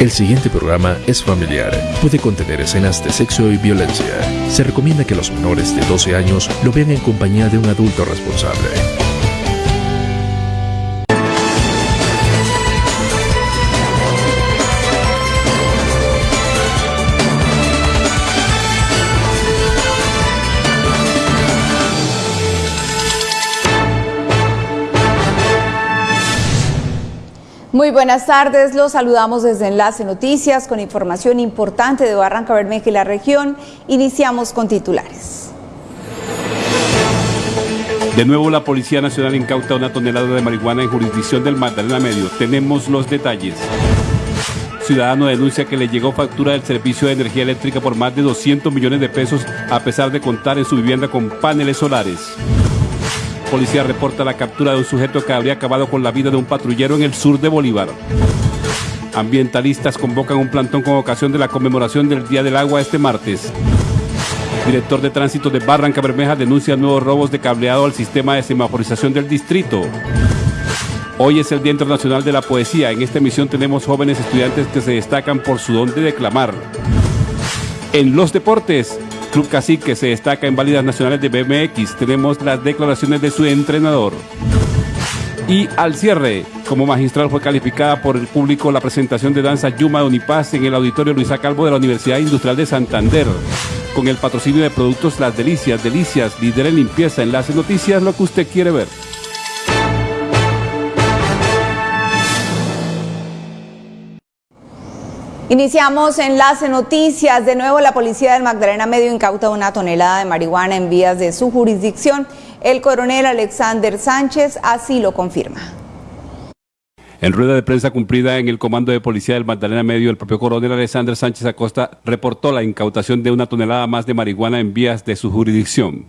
El siguiente programa es familiar. Puede contener escenas de sexo y violencia. Se recomienda que los menores de 12 años lo vean en compañía de un adulto responsable. Buenas tardes, los saludamos desde Enlace Noticias con información importante de Barranca Bermeja y la región. Iniciamos con titulares. De nuevo la Policía Nacional incauta una tonelada de marihuana en jurisdicción del Magdalena Medio. Tenemos los detalles. Ciudadano denuncia que le llegó factura del servicio de energía eléctrica por más de 200 millones de pesos a pesar de contar en su vivienda con paneles solares policía reporta la captura de un sujeto que habría acabado con la vida de un patrullero en el sur de Bolívar. Ambientalistas convocan un plantón con ocasión de la conmemoración del Día del Agua este martes. Director de Tránsito de Barranca Bermeja denuncia nuevos robos de cableado al sistema de semaforización del distrito. Hoy es el Día Internacional de la Poesía. En esta emisión tenemos jóvenes estudiantes que se destacan por su don de declamar. En los deportes, Club Cacique se destaca en válidas nacionales de BMX. Tenemos las declaraciones de su entrenador. Y al cierre, como magistral fue calificada por el público la presentación de danza Yuma de Unipaz en el auditorio Luisa Calvo de la Universidad Industrial de Santander. Con el patrocinio de productos Las Delicias, Delicias, líder en limpieza, enlace noticias, lo que usted quiere ver. Iniciamos enlace noticias. De nuevo, la policía del Magdalena Medio incauta una tonelada de marihuana en vías de su jurisdicción. El coronel Alexander Sánchez así lo confirma. En rueda de prensa cumplida en el comando de policía del Magdalena Medio, el propio coronel Alexander Sánchez Acosta reportó la incautación de una tonelada más de marihuana en vías de su jurisdicción.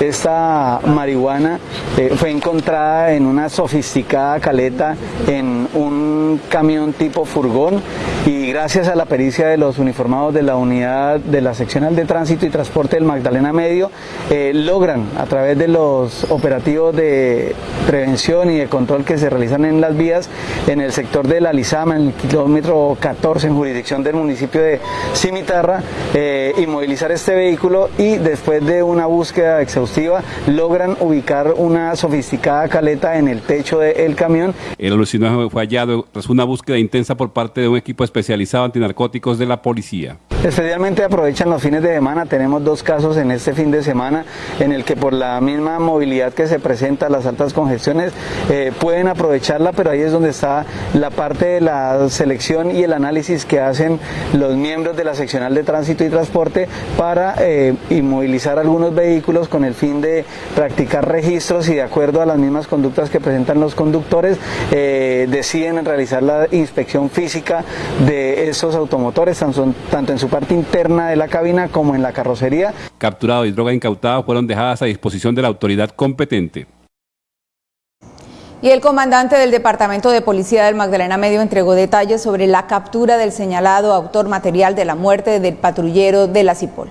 Esta marihuana eh, fue encontrada en una sofisticada caleta en un camión tipo furgón y gracias a la pericia de los uniformados de la unidad de la seccional de tránsito y transporte del Magdalena Medio eh, logran a través de los operativos de prevención y de control que se realizan en las vías en el sector de la Lizama, en el kilómetro 14 en jurisdicción del municipio de Cimitarra, eh, inmovilizar este vehículo y después de una búsqueda exhaustiva logran ubicar una sofisticada caleta en el techo del camión. El alucinógeno fue hallado tras una búsqueda intensa por parte de un equipo especializado antinarcóticos de la policía. Especialmente aprovechan los fines de semana, tenemos dos casos en este fin de semana en el que por la misma movilidad que se presenta, las altas congestiones, eh, pueden aprovecharla, pero ahí es donde está la parte de la selección y el análisis que hacen los miembros de la seccional de tránsito y transporte para eh, inmovilizar algunos vehículos con el fin de practicar registros y de acuerdo a las mismas conductas que presentan los conductores, eh, deciden realizar la inspección física de esos automotores, tanto en su parte interna de la cabina como en la carrocería. Capturado y droga incautada fueron dejadas a disposición de la autoridad competente. Y el comandante del Departamento de Policía del Magdalena Medio entregó detalles sobre la captura del señalado autor material de la muerte del patrullero de la Cipol.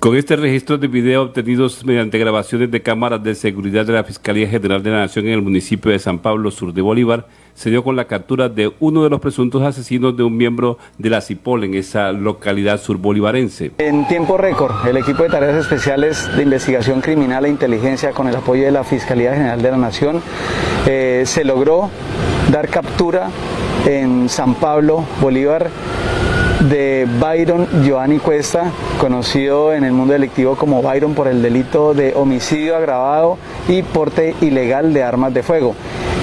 Con este registro de video obtenidos mediante grabaciones de cámaras de seguridad de la Fiscalía General de la Nación en el municipio de San Pablo, sur de Bolívar, se dio con la captura de uno de los presuntos asesinos de un miembro de la CIPOL en esa localidad surbolivarense. En tiempo récord, el equipo de tareas especiales de investigación criminal e inteligencia con el apoyo de la Fiscalía General de la Nación eh, se logró dar captura en San Pablo, Bolívar, de Byron Giovanni Cuesta, conocido en el mundo delictivo como Byron por el delito de homicidio agravado y porte ilegal de armas de fuego.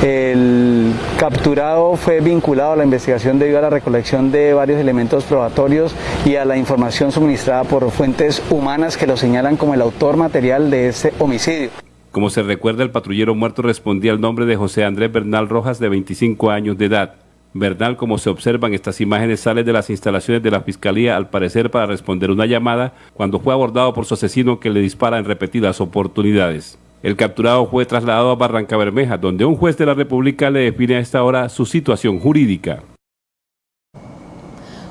El capturado fue vinculado a la investigación debido a la recolección de varios elementos probatorios y a la información suministrada por fuentes humanas que lo señalan como el autor material de ese homicidio. Como se recuerda, el patrullero muerto respondía al nombre de José Andrés Bernal Rojas, de 25 años de edad. Bernal, como se observan estas imágenes, sale de las instalaciones de la Fiscalía, al parecer para responder una llamada, cuando fue abordado por su asesino que le dispara en repetidas oportunidades. El capturado fue trasladado a Barranca Bermeja, donde un juez de la República le define a esta hora su situación jurídica.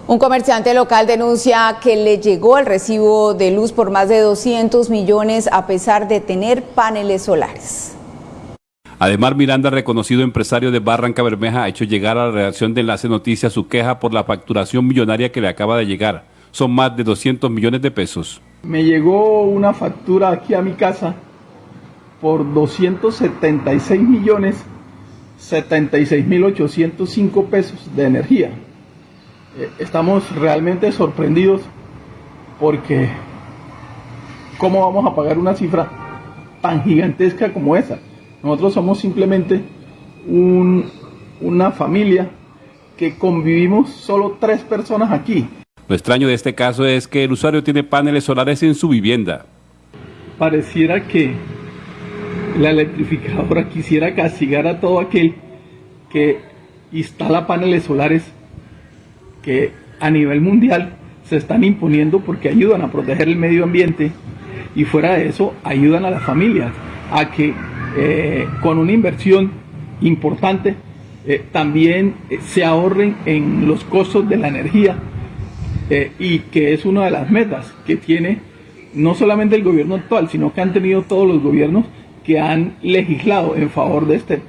Un comerciante local denuncia que le llegó el recibo de luz por más de 200 millones a pesar de tener paneles solares. Además, Miranda, reconocido empresario de Barranca Bermeja, ha hecho llegar a la redacción de Enlace Noticias su queja por la facturación millonaria que le acaba de llegar. Son más de 200 millones de pesos. Me llegó una factura aquí a mi casa por 276 millones 76 mil 805 pesos de energía. Eh, estamos realmente sorprendidos porque ¿cómo vamos a pagar una cifra tan gigantesca como esa? Nosotros somos simplemente una familia que convivimos solo tres personas aquí. Lo extraño de este caso es que el usuario tiene paneles solares en su vivienda. Pareciera que la electrificadora quisiera castigar a todo aquel que instala paneles solares que a nivel mundial se están imponiendo porque ayudan a proteger el medio ambiente y fuera de eso ayudan a las familias a que eh, con una inversión importante eh, también eh, se ahorren en los costos de la energía y que es una de las metas que tiene no solamente el gobierno actual, sino que han tenido todos los gobiernos que han legislado en favor de este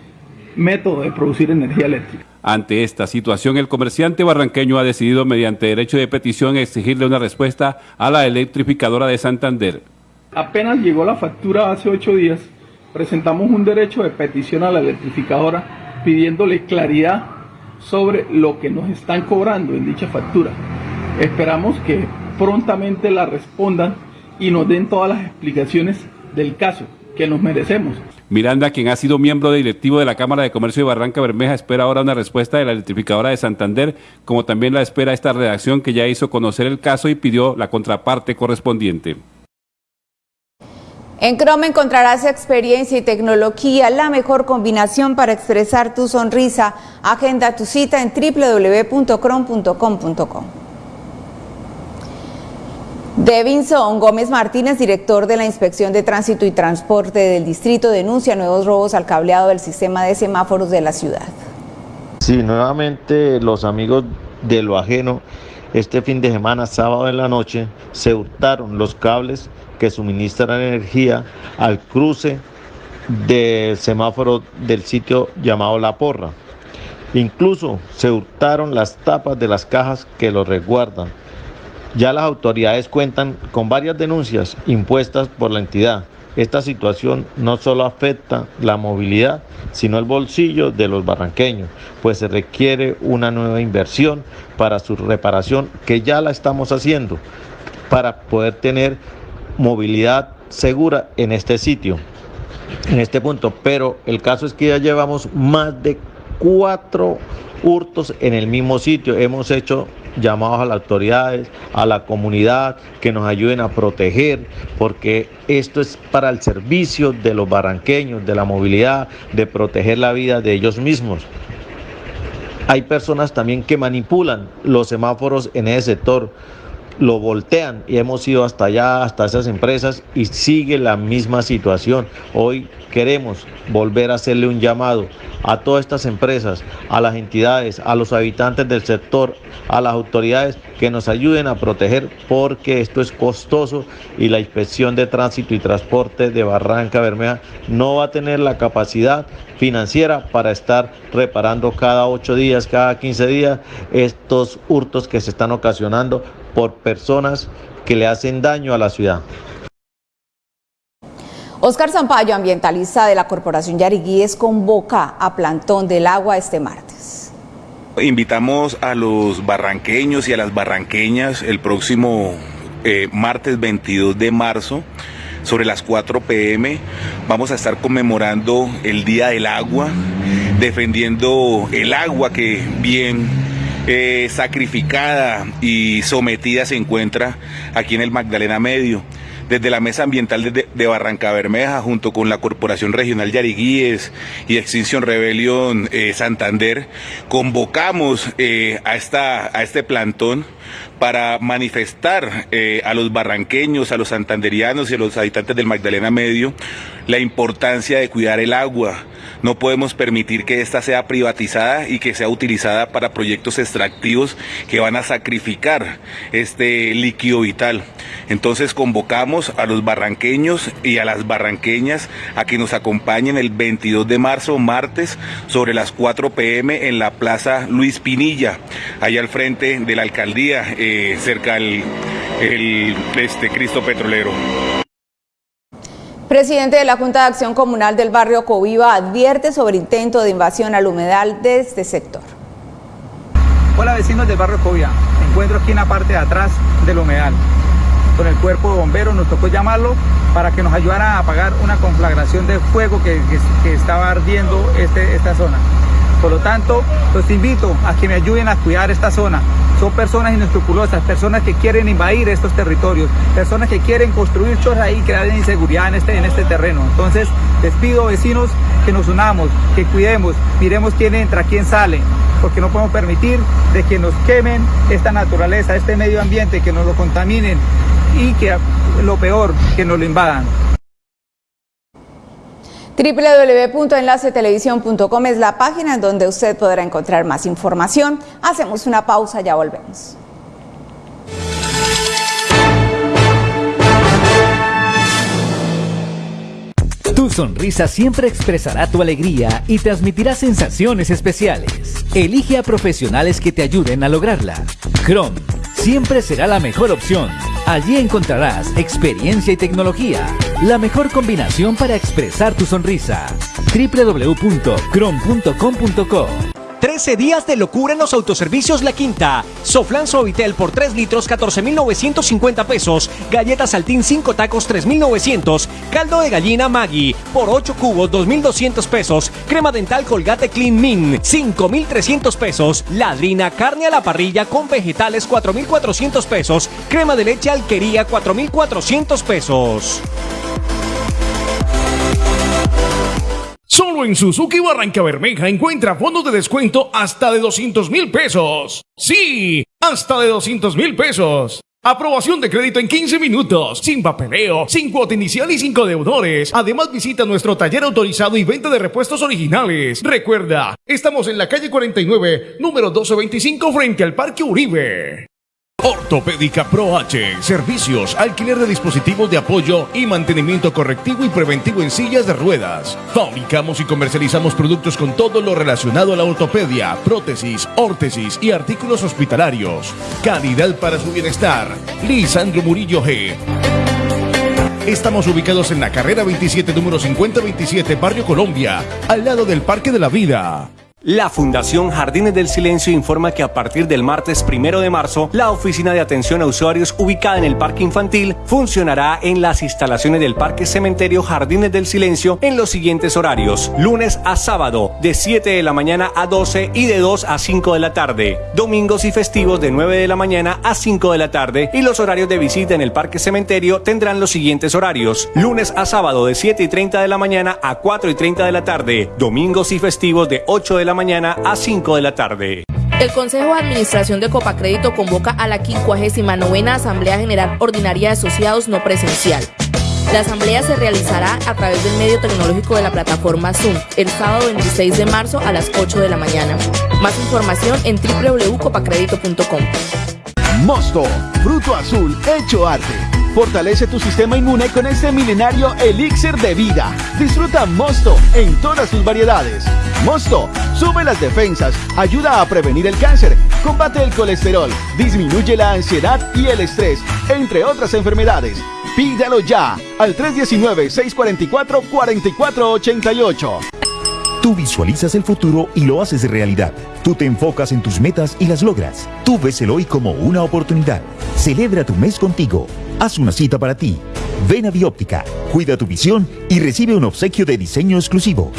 método de producir energía eléctrica. Ante esta situación, el comerciante barranqueño ha decidido mediante derecho de petición exigirle una respuesta a la electrificadora de Santander. Apenas llegó la factura hace ocho días, presentamos un derecho de petición a la electrificadora pidiéndole claridad sobre lo que nos están cobrando en dicha factura. Esperamos que prontamente la respondan y nos den todas las explicaciones del caso que nos merecemos. Miranda, quien ha sido miembro directivo de la Cámara de Comercio de Barranca Bermeja, espera ahora una respuesta de la electrificadora de Santander, como también la espera esta redacción que ya hizo conocer el caso y pidió la contraparte correspondiente. En Chrome encontrarás experiencia y tecnología, la mejor combinación para expresar tu sonrisa. Agenda tu cita en www.chrome.com.co. Devinson Gómez Martínez, director de la Inspección de Tránsito y Transporte del Distrito, denuncia nuevos robos al cableado del sistema de semáforos de la ciudad. Sí, nuevamente los amigos de lo ajeno, este fin de semana, sábado en la noche, se hurtaron los cables que suministran energía al cruce del semáforo del sitio llamado La Porra. Incluso se hurtaron las tapas de las cajas que lo resguardan ya las autoridades cuentan con varias denuncias impuestas por la entidad. Esta situación no solo afecta la movilidad, sino el bolsillo de los barranqueños, pues se requiere una nueva inversión para su reparación, que ya la estamos haciendo, para poder tener movilidad segura en este sitio, en este punto. Pero el caso es que ya llevamos más de cuatro hurtos en el mismo sitio. Hemos hecho llamados a las autoridades, a la comunidad, que nos ayuden a proteger, porque esto es para el servicio de los barranqueños, de la movilidad, de proteger la vida de ellos mismos. Hay personas también que manipulan los semáforos en ese sector lo voltean y hemos ido hasta allá, hasta esas empresas y sigue la misma situación. Hoy queremos volver a hacerle un llamado a todas estas empresas, a las entidades, a los habitantes del sector, a las autoridades que nos ayuden a proteger porque esto es costoso y la inspección de tránsito y transporte de Barranca Bermeja no va a tener la capacidad financiera para estar reparando cada ocho días, cada 15 días estos hurtos que se están ocasionando por personas que le hacen daño a la ciudad. Oscar Zampayo, ambientalista de la Corporación Yariguíes, convoca a Plantón del Agua este martes. Invitamos a los barranqueños y a las barranqueñas el próximo eh, martes 22 de marzo sobre las 4 pm. Vamos a estar conmemorando el Día del Agua, defendiendo el agua que bien eh, sacrificada y sometida se encuentra aquí en el Magdalena Medio. Desde la Mesa Ambiental de, Barranca Bermeja, junto con la Corporación Regional Yariguíes y Extinción Rebelión eh, Santander, convocamos eh, a, esta, a este plantón para manifestar a los barranqueños, a los santanderianos y a los habitantes del Magdalena Medio la importancia de cuidar el agua, No podemos permitir que esta sea privatizada y que sea utilizada para proyectos extractivos que van a sacrificar este líquido vital. Entonces convocamos a los barranqueños y a las barranqueñas a que nos acompañen el 22 de marzo, martes, sobre las 4 pm en la Plaza Luis Pinilla, allá al frente de la alcaldía, eh, cerca del el, este, Cristo Petrolero. Presidente de la Junta de Acción Comunal del barrio Coviva advierte sobre intento de invasión al humedal de este sector. Hola vecinos del barrio Covia, me encuentro aquí en la parte de atrás del humedal. Con el cuerpo de bomberos nos tocó llamarlo para que nos ayudara a apagar una conflagración de fuego que, que, estaba ardiendo este, esta zona. Por lo tanto, los invito a que me ayuden a cuidar esta zona. Son personas inescrupulosas, personas que quieren invadir estos territorios, personas que quieren construir chorras ahí y crear inseguridad en este, en este terreno. Entonces, les pido vecinos que nos unamos, que cuidemos, miremos quién entra, quién sale, porque no podemos permitir de que nos quemen esta naturaleza, este medio ambiente, que nos lo contaminen y que lo peor, que nos lo invadan www.enlacetelevisión.com es la página en donde usted podrá encontrar más información. Hacemos una pausa, ya volvemos. Tu sonrisa siempre expresará tu alegría y transmitirá sensaciones especiales. Elige a profesionales que te ayuden a lograrla. Chrome siempre será la mejor opción. Allí encontrarás experiencia y tecnología, la mejor combinación para expresar tu sonrisa. www.crom.com.co 13 días de locura en los autoservicios La Quinta. Soflan Suavitel por 3 litros 14,950 pesos. Galletas Saltín 5 tacos 3,900. Caldo de gallina Maggi por 8 cubos 2,200 pesos. Crema dental Colgate Clean Min 5,300 pesos. Ladrina carne a la parrilla con vegetales 4,400 pesos. Crema de leche Alquería 4,400 pesos. Solo en Suzuki Barranca Bermeja encuentra fondos de descuento hasta de 200 mil pesos. Sí, hasta de 200 mil pesos. Aprobación de crédito en 15 minutos, sin papeleo, sin cuota inicial y sin deudores. Además visita nuestro taller autorizado y venta de repuestos originales. Recuerda, estamos en la calle 49, número 1225 frente al Parque Uribe. Ortopédica Pro H. Servicios, alquiler de dispositivos de apoyo y mantenimiento correctivo y preventivo en sillas de ruedas. Fabricamos y comercializamos productos con todo lo relacionado a la ortopedia, prótesis, órtesis y artículos hospitalarios. Calidad para su bienestar. Lisandro Murillo G. Estamos ubicados en la carrera 27, número 5027, Barrio Colombia, al lado del Parque de la Vida. La Fundación Jardines del Silencio informa que a partir del martes primero de marzo, la oficina de atención a usuarios ubicada en el Parque Infantil funcionará en las instalaciones del Parque Cementerio Jardines del Silencio en los siguientes horarios: lunes a sábado, de 7 de la mañana a 12 y de 2 a 5 de la tarde, domingos y festivos de 9 de la mañana a 5 de la tarde, y los horarios de visita en el Parque Cementerio tendrán los siguientes horarios: lunes a sábado, de 7 y 30 de la mañana a 4 y 30 de la tarde, domingos y festivos de 8 de la mañana a 5 de la tarde. El Consejo de Administración de Copacrédito convoca a la 59 Asamblea General Ordinaria de Asociados No Presencial. La asamblea se realizará a través del medio tecnológico de la plataforma Zoom el sábado 26 de marzo a las 8 de la mañana. Más información en www.copacredito.com. Mosto, fruto azul hecho arte Fortalece tu sistema inmune con este milenario elixir de vida. Disfruta Mosto en todas sus variedades. Mosto sube las defensas, ayuda a prevenir el cáncer, combate el colesterol, disminuye la ansiedad y el estrés, entre otras enfermedades. Pídalo ya al 319-644-4488. Tú visualizas el futuro y lo haces realidad. Tú te enfocas en tus metas y las logras. Tú ves el hoy como una oportunidad. Celebra tu mes contigo. Haz una cita para ti. Ven a Bióptica, cuida tu visión y recibe un obsequio de diseño exclusivo.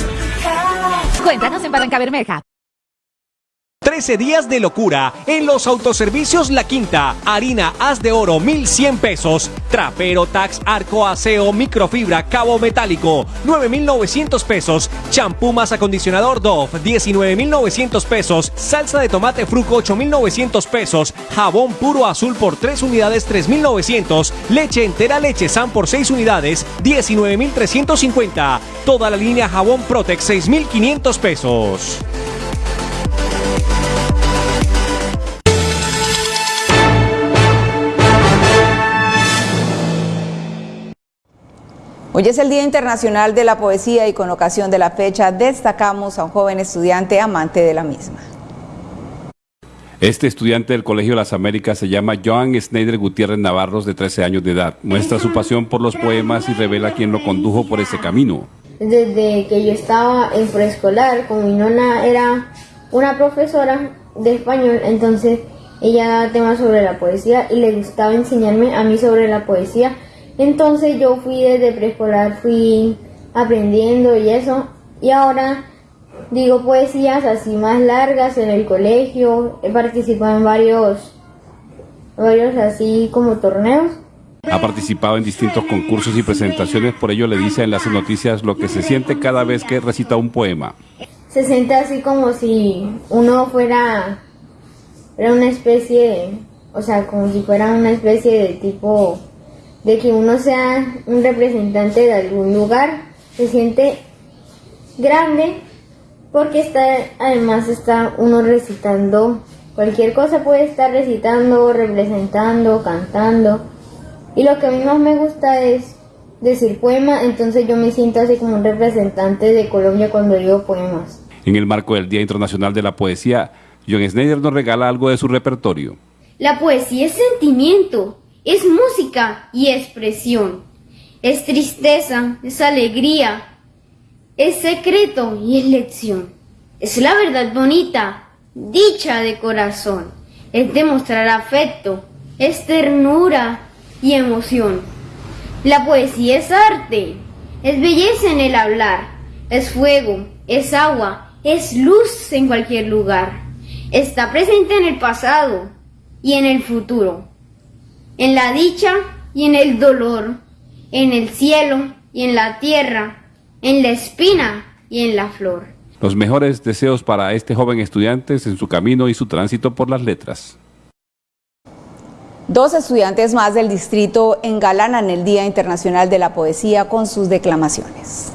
Cuéntanos en Barranca Bermeja. 13 días de locura en los autoservicios La Quinta. Harina haz de oro 1100 pesos. Trapero Tax Arco Aseo Microfibra Cabo Metálico 9900 pesos. Champú más acondicionador Dove 19900 pesos. Salsa de tomate Fruco 8900 pesos. Jabón puro azul por 3 unidades 3900. Leche entera leche San por 6 unidades 19350. Toda la línea jabón Protex 6500 pesos. Hoy es el Día Internacional de la Poesía y con ocasión de la fecha destacamos a un joven estudiante amante de la misma. Este estudiante del Colegio de las Américas se llama Joan Schneider Gutiérrez Navarros, de 13 años de edad. Muestra su pasión por los poemas y revela quién lo condujo por ese camino. Desde que yo estaba en preescolar, como mi nona era una profesora de español, entonces ella daba temas sobre la poesía y le gustaba enseñarme a mí sobre la poesía entonces yo fui desde preescolar, fui aprendiendo y eso. Y ahora digo poesías así más largas en el colegio. He participado en varios, varios así como torneos. Ha participado en distintos concursos y presentaciones, por ello le dice en las noticias lo que se siente cada vez que recita un poema. Se siente así como si uno fuera, era una especie, o sea, como si fuera una especie de tipo de que uno sea un representante de algún lugar, se siente grande porque está, además está uno recitando, cualquier cosa puede estar recitando, representando, cantando. Y lo que a mí más me gusta es decir poema, entonces yo me siento así como un representante de Colombia cuando digo poemas. En el marco del Día Internacional de la Poesía, John Schneider nos regala algo de su repertorio. La poesía es sentimiento, es música y expresión. Es tristeza, es alegría, es secreto y es lección. Es la verdad bonita, dicha de corazón. Es demostrar afecto, es ternura y emoción. La poesía es arte, es belleza en el hablar, es fuego, es agua, es luz en cualquier lugar. Está presente en el pasado y en el futuro en la dicha y en el dolor, en el cielo y en la tierra, en la espina y en la flor. Los mejores deseos para este joven estudiante en su camino y su tránsito por las letras. Dos estudiantes más del distrito engalanan el Día Internacional de la Poesía con sus declamaciones.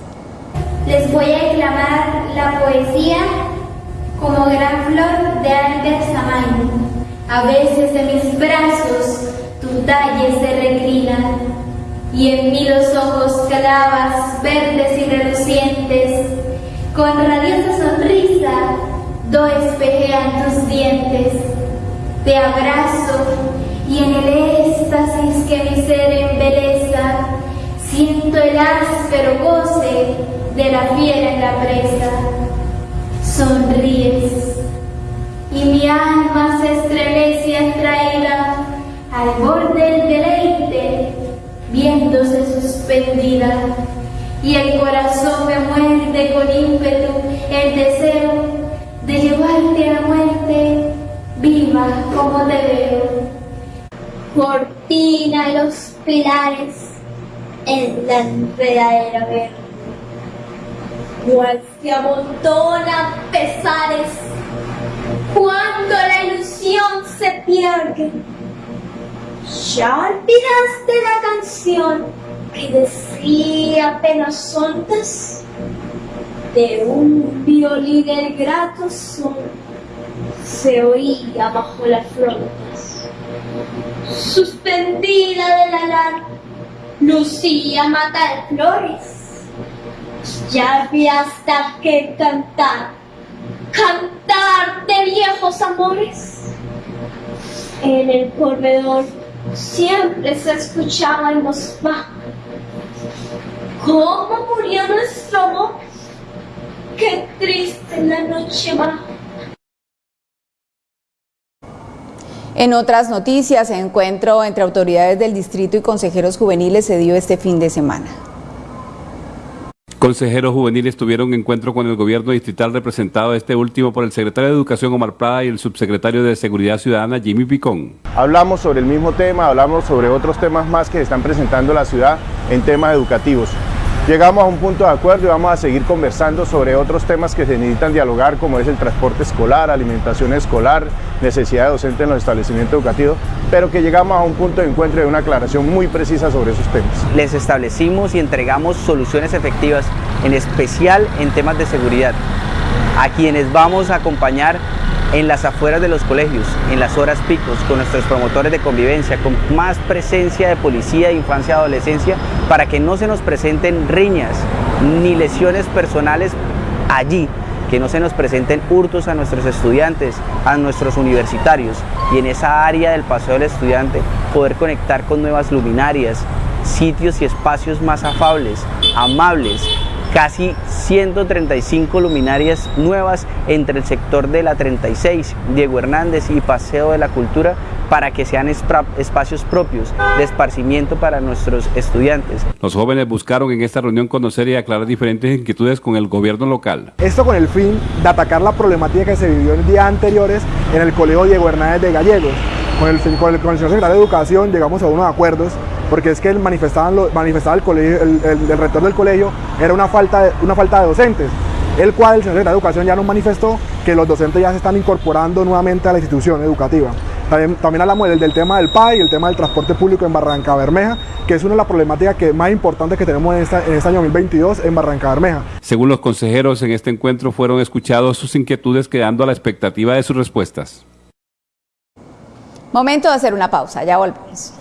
Les voy a declamar la poesía como gran flor de Albert Samain. A veces de mis brazos tu talle se reclina y en mí los ojos clavas verdes y relucientes, con radiosa sonrisa do espejean tus dientes. Te abrazo y en el éxtasis que mi ser embeleza, siento el áspero goce de la fiera en la presa. Sonríes y mi alma se estremece atraída al borde del deleite, viéndose suspendida, y el corazón me muerde con ímpetu el deseo de llevarte a la muerte viva como te veo. Cortina los pilares en la enredadera verde, cual se amontonan pesares cuando la ilusión se pierde ¿Ya olvidaste la canción que decía apenas ondas? De un violín el grato son se oía bajo las frondas. Suspendida de la lana, lucía mata de flores. Ya había hasta que cantar, cantar de viejos amores. En el corredor siempre se escuchaba en baja. ¿Cómo murió nuestro amor? Qué triste la noche baja. En otras noticias, encuentro entre autoridades del distrito y consejeros juveniles se dio este fin de semana. Consejeros juveniles tuvieron encuentro con el gobierno distrital representado este último por el secretario de Educación Omar Prada y el subsecretario de Seguridad Ciudadana Jimmy Picón. Hablamos sobre el mismo tema, hablamos sobre otros temas más que están presentando en la ciudad en temas educativos. Llegamos a un punto de acuerdo y vamos a seguir conversando sobre otros temas que se necesitan dialogar, como es el transporte escolar, alimentación escolar, necesidad de docente en los establecimientos educativos, pero que llegamos a un punto de encuentro y una aclaración muy precisa sobre esos temas. Les establecimos y entregamos soluciones efectivas, en especial en temas de seguridad, a quienes vamos a acompañar en las afueras de los colegios, en las horas picos, con nuestros promotores de convivencia, con más presencia de policía, infancia, adolescencia, para que no se nos presenten riñas ni lesiones personales allí, que no se nos presenten hurtos a nuestros estudiantes, a nuestros universitarios y en esa área del paseo del estudiante poder conectar con nuevas luminarias, sitios y espacios más afables, amables, casi 135 luminarias nuevas entre el sector de la 36, Diego Hernández y Paseo de la Cultura para que sean espacios propios de esparcimiento para nuestros estudiantes. Los jóvenes buscaron en esta reunión conocer y aclarar diferentes inquietudes con el gobierno local. Esto con el fin de atacar la problemática que se vivió en días anteriores en el Colegio Diego Hernández de Gallegos. Con el, con el, con el señor secretario de Educación llegamos a unos acuerdos porque es que el manifestaban, manifestaba el, colegio, el, rector del colegio era una falta, de, una falta de docentes, el cual el señor secretario de Educación ya nos manifestó que los docentes ya se están incorporando nuevamente a la institución educativa. También, también hablamos del, del, tema del PAI, el tema del transporte público en Barranca Bermeja, que es una de las problemáticas que, más importantes que tenemos en, esta, en este año 2022 en Barranca Bermeja. Según los consejeros, en este encuentro fueron escuchados sus inquietudes quedando a la expectativa de sus respuestas. Momento de hacer una pausa, ya volvemos.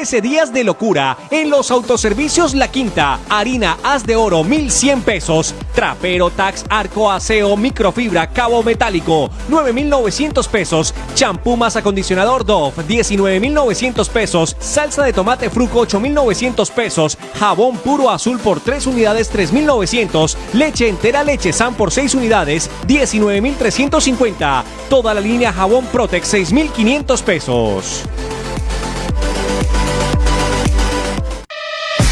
13 días de locura en los autoservicios La Quinta. Harina haz de oro 1100 pesos. Trapero Tax Arco Aseo Microfibra Cabo Metálico 9900 pesos. Champú más acondicionador Dove 19900 pesos. Salsa de tomate Fruco 8900 pesos. Jabón puro azul por 3 unidades 3900. Leche entera leche San por 6 unidades 19350. Toda la línea jabón Protex 6500 pesos.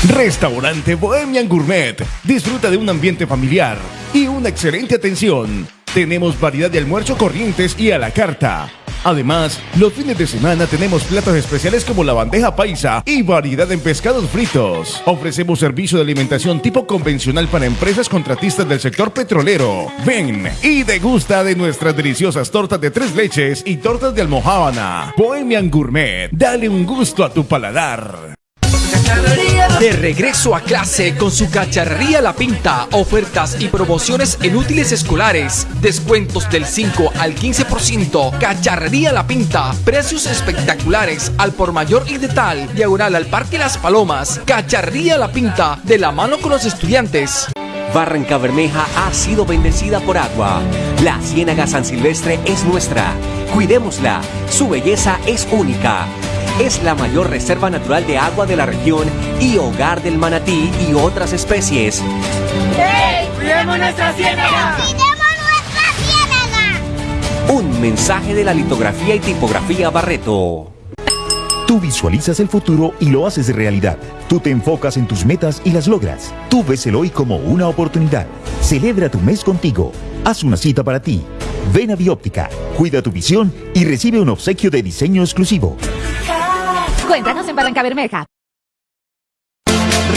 Restaurante Bohemian Gourmet. Disfruta de un ambiente familiar y una excelente atención. Tenemos variedad de almuerzo corrientes y a la carta. Además, los fines de semana tenemos platos especiales como la bandeja paisa y variedad en pescados fritos. Ofrecemos servicio de alimentación tipo convencional para empresas contratistas del sector petrolero. Ven y degusta de nuestras deliciosas tortas de tres leches y tortas de almohábana. Bohemian Gourmet, dale un gusto a tu paladar. De regreso a clase con su cacharrería La Pinta, ofertas y promociones en útiles escolares, descuentos del 5 al 15%, cacharrería La Pinta, precios espectaculares al por mayor y de tal, diagonal al Parque Las Palomas, cacharrería La Pinta, de la mano con los estudiantes. Barranca Bermeja ha sido bendecida por agua. La Ciénaga San Silvestre es nuestra. Cuidémosla. Su belleza es única es la mayor reserva natural de agua de la región y hogar del manatí y otras especies. ¡Hey! ¡Cuidemos nuestra ciénaga! ¡Cuidemos nuestra ciénaga! Un mensaje de la litografía y tipografía Barreto. Tú visualizas el futuro y lo haces realidad. Tú te enfocas en tus metas y las logras. Tú ves el hoy como una oportunidad. Celebra tu mes contigo. Haz una cita para ti. Ven a Bióptica, cuida tu visión y recibe un obsequio de diseño exclusivo. Cuéntanos en Barranca Bermeja.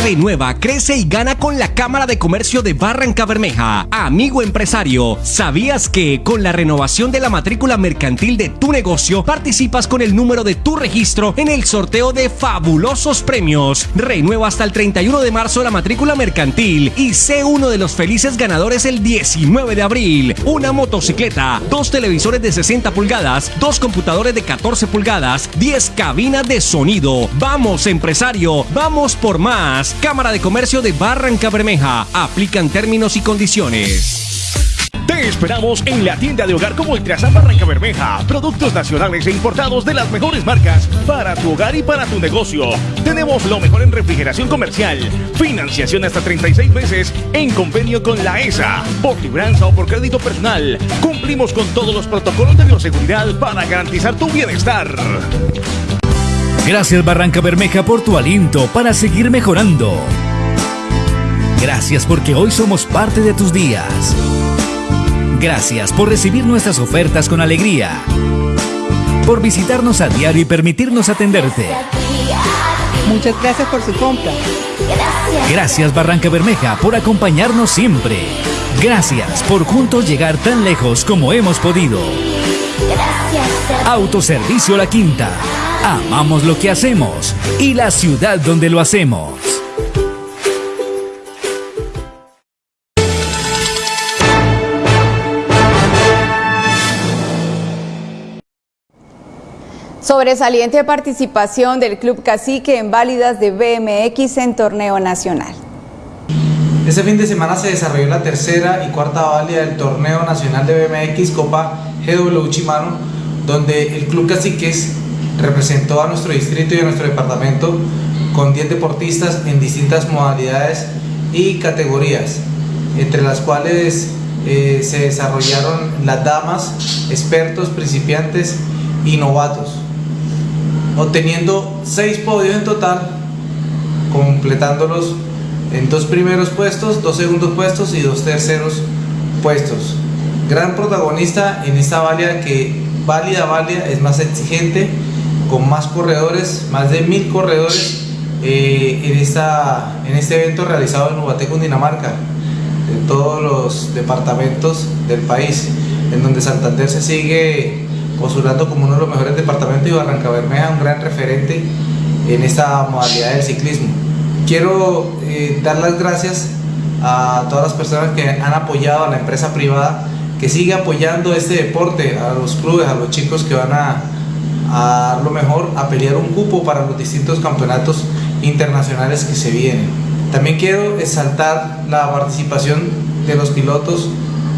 Renueva, crece y gana con la Cámara de Comercio de Barranca Bermeja. Amigo empresario, ¿sabías que con la renovación de la matrícula mercantil de tu negocio participas con el número de tu registro en el sorteo de fabulosos premios? Renueva hasta el 31 de marzo la matrícula mercantil y sé uno de los felices ganadores el 19 de abril. Una motocicleta, dos televisores de 60 pulgadas, dos computadores de 14 pulgadas, 10 cabinas de sonido. Vamos empresario, vamos por más. Cámara de Comercio de Barranca Bermeja. Aplican términos y condiciones. Te esperamos en la tienda de hogar como Ultrasan Barranca Bermeja. Productos nacionales e importados de las mejores marcas para tu hogar y para tu negocio. Tenemos lo mejor en refrigeración comercial. Financiación hasta 36 meses en convenio con la ESA. Por libranza o por crédito personal. Cumplimos con todos los protocolos de bioseguridad para garantizar tu bienestar. Gracias Barranca Bermeja por tu aliento para seguir mejorando. Gracias porque hoy somos parte de tus días. Gracias por recibir nuestras ofertas con alegría. Por visitarnos a diario y permitirnos atenderte. Muchas gracias por su compra. Gracias Barranca Bermeja por acompañarnos siempre. Gracias por juntos llegar tan lejos como hemos podido. Autoservicio La Quinta. Amamos lo que hacemos y la ciudad donde lo hacemos. Sobresaliente participación del Club Cacique en válidas de BMX en torneo nacional. Este fin de semana se desarrolló la tercera y cuarta válida del torneo nacional de BMX Copa GW Chimano, donde el Club Caciques representó a nuestro distrito y a nuestro departamento con 10 deportistas en distintas modalidades y categorías, entre las cuales eh, se desarrollaron las damas, expertos, principiantes y novatos obteniendo seis podios en total, completándolos en dos primeros puestos, dos segundos puestos y dos terceros puestos. Gran protagonista en esta válida que válida, válida, es más exigente, con más corredores, más de mil corredores eh, en, esta, en este evento realizado en Ubaté, Dinamarca, de todos los departamentos del país, en donde Santander se sigue postulando como uno de los mejores departamentos y Barranca Bermeja un gran referente en esta modalidad del ciclismo. Quiero eh, dar las gracias a todas las personas que han apoyado a la empresa privada que sigue apoyando este deporte, a los clubes, a los chicos que van a, a lo mejor, a pelear un cupo para los distintos campeonatos internacionales que se vienen. También quiero exaltar la participación de los pilotos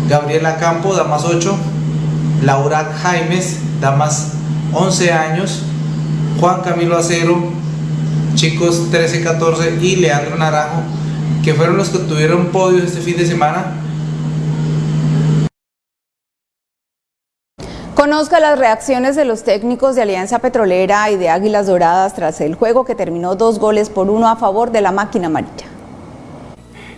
Gabriela Campo, Damas 8, Laura Jaimes, damas 11 años, Juan Camilo Acero, chicos 13-14 y Leandro Naranjo, que fueron los que tuvieron podio este fin de semana. Conozca las reacciones de los técnicos de Alianza Petrolera y de Águilas Doradas tras el juego que terminó dos goles por uno a favor de la máquina amarilla.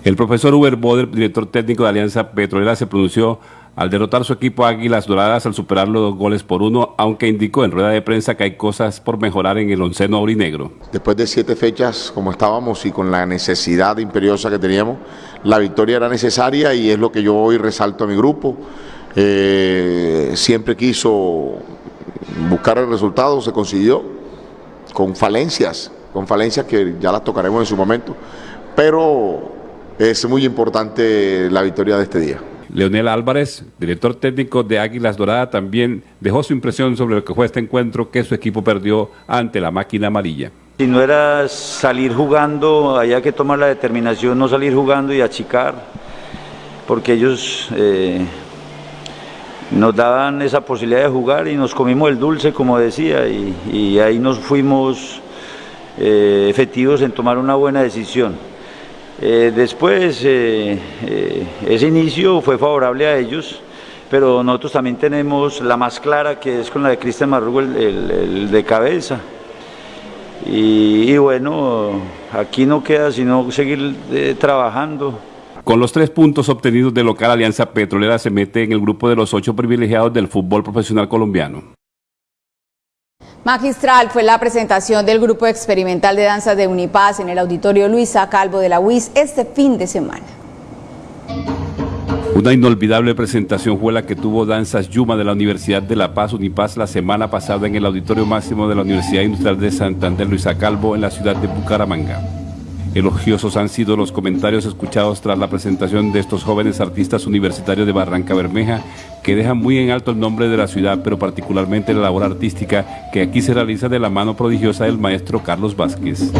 El profesor Uber Boder, director técnico de Alianza Petrolera, se pronunció al derrotar su equipo Águilas Doradas al superar los dos goles por uno, aunque indicó en rueda de prensa que hay cosas por mejorar en el onceno aurinegro. Después de siete fechas como estábamos y con la necesidad imperiosa que teníamos, la victoria era necesaria y es lo que yo hoy resalto a mi grupo. Eh, siempre quiso buscar el resultado, se consiguió con falencias, con falencias que ya las tocaremos en su momento, pero es muy importante la victoria de este día. Leonel Álvarez, director técnico de Águilas Doradas, también dejó su impresión sobre lo que fue este encuentro que su equipo perdió ante la máquina amarilla. Si no era salir jugando, había que tomar la determinación, no salir jugando y achicar, porque ellos eh, nos daban esa posibilidad de jugar y nos comimos el dulce, como decía, y, ahí nos fuimos eh, efectivos en tomar una buena decisión. Eh, después, eh, ese inicio fue favorable a ellos, pero nosotros también tenemos la más clara, que es con la de Cristian Marrugo, el, de cabeza. Y, bueno, aquí no queda sino seguir trabajando. Con los tres puntos obtenidos de local, Alianza Petrolera se mete en el grupo de los ocho privilegiados del fútbol profesional colombiano. Magistral fue la presentación del grupo experimental de danza de Unipaz en el auditorio Luisa Calvo de la UIS este fin de semana. Una inolvidable presentación fue la que tuvo Danzas Yuma de la Universidad de La Paz, Unipaz, la semana pasada en el Auditorio Máximo de la Universidad Industrial de Santander, Luisa Calvo, en la ciudad de Bucaramanga. Elogiosos han sido los comentarios escuchados tras la presentación de estos jóvenes artistas universitarios de Barranca Bermeja, que dejan muy en alto el nombre de la ciudad, pero particularmente la labor artística que aquí se realiza de la mano prodigiosa del maestro Carlos Vázquez.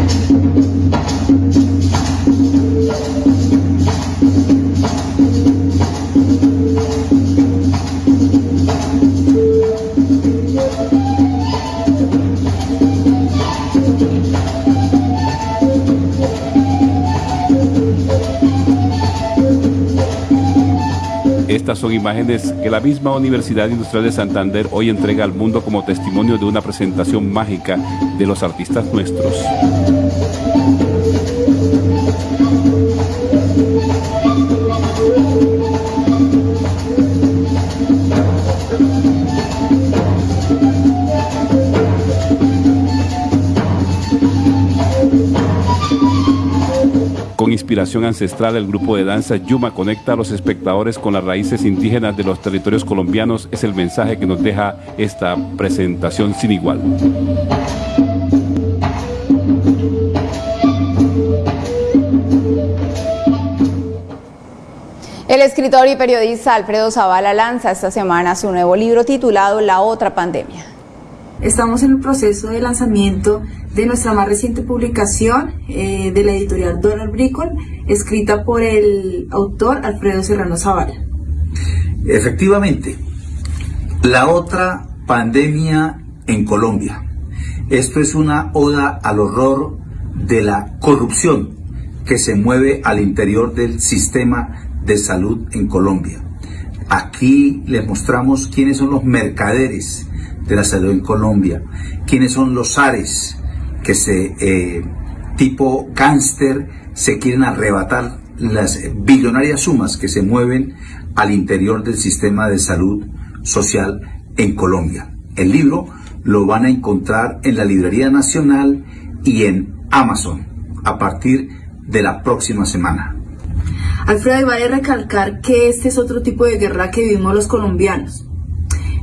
Estas son imágenes que la misma Universidad Industrial de Santander hoy entrega al mundo como testimonio de una presentación mágica de los artistas nuestros. Con inspiración ancestral, el grupo de danza Yuma conecta a los espectadores con las raíces indígenas de los territorios colombianos. Es el mensaje que nos deja esta presentación sin igual. El escritor y periodista Alfredo Zavala lanza esta semana su nuevo libro titulado La otra pandemia. Estamos en el proceso de lanzamiento de nuestra más reciente publicación eh, de la editorial Donald Bricol, escrita por el autor Alfredo Serrano Zavala. Efectivamente, la otra pandemia en Colombia. Esto es una oda al horror de la corrupción que se mueve al interior del sistema de salud en Colombia. Aquí les mostramos quiénes son los mercaderes de la salud en Colombia, quiénes son los ares que se, eh, tipo gánster, se quieren arrebatar las billonarias sumas que se mueven al interior del sistema de salud social en Colombia. El libro lo van a encontrar en la Librería Nacional y en Amazon a partir de la próxima semana. Alfredo, vale recalcar que este es otro tipo de guerra que vivimos los colombianos.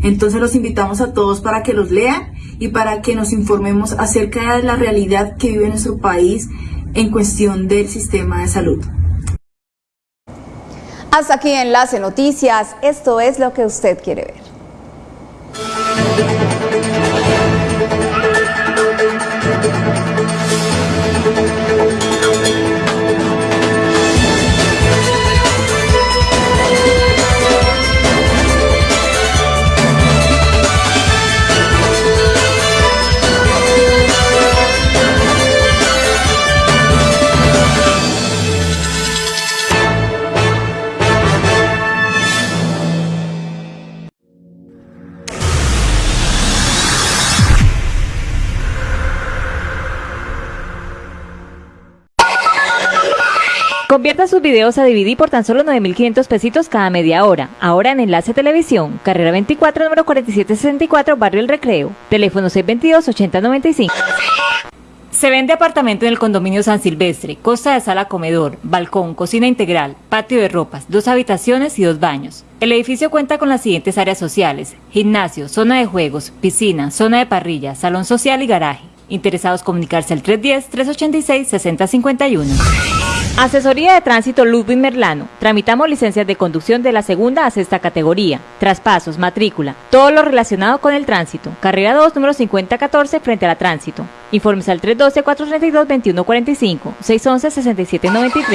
Entonces los invitamos a todos para que los lean y para que nos informemos acerca de la realidad que vive nuestro país en cuestión del sistema de salud. Hasta aquí Enlace Noticias, esto es lo que usted quiere ver. Convierta sus videos a DVD por tan solo 9.500 pesitos cada media hora. Ahora en Enlace Televisión, carrera 24, número 4764, Barrio El Recreo. Teléfono 622-8095. Se vende apartamento en el condominio San Silvestre, costa de sala comedor, balcón, cocina integral, patio de ropas, dos habitaciones y dos baños. El edificio cuenta con las siguientes áreas sociales, gimnasio, zona de juegos, piscina, zona de parrilla, salón social y garaje. Interesados comunicarse al 310-386-6051. Asesoría de Tránsito Ludwig Merlano. Tramitamos licencias de conducción de la segunda a sexta categoría. Traspasos, matrícula, todo lo relacionado con el tránsito. Carrera 2, número 5014, frente a la tránsito. Informes al 312-432-2145, 611-6793.